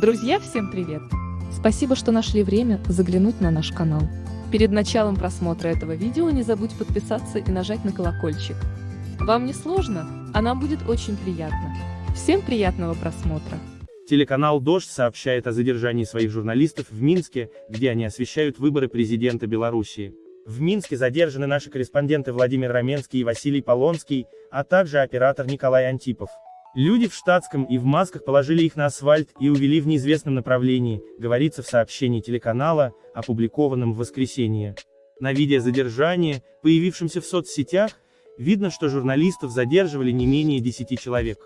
Друзья, всем привет! Спасибо, что нашли время заглянуть на наш канал. Перед началом просмотра этого видео не забудь подписаться и нажать на колокольчик. Вам не сложно, а нам будет очень приятно. Всем приятного просмотра! Телеканал «Дождь» сообщает о задержании своих журналистов в Минске, где они освещают выборы президента Белоруссии. В Минске задержаны наши корреспонденты Владимир Раменский и Василий Полонский, а также оператор Николай Антипов. Люди в штатском и в масках положили их на асфальт и увели в неизвестном направлении, говорится в сообщении телеканала, опубликованном в воскресенье. На видео задержания, появившемся в соцсетях, видно, что журналистов задерживали не менее 10 человек.